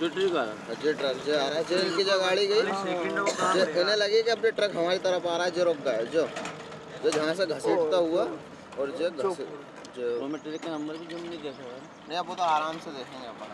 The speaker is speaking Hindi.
जो ट्रक जो आ रहा है जो गाड़ी गई। इन्हें लगी कि अपने ट्रक हमारी तरफ़ आ रहा है जो रुक गए जो जो जहाँ से घसीटता हुआ और जो घसी जो का नंबर भी जो नहीं देखा नहीं अब वो तो आराम से देखेंगे अपन।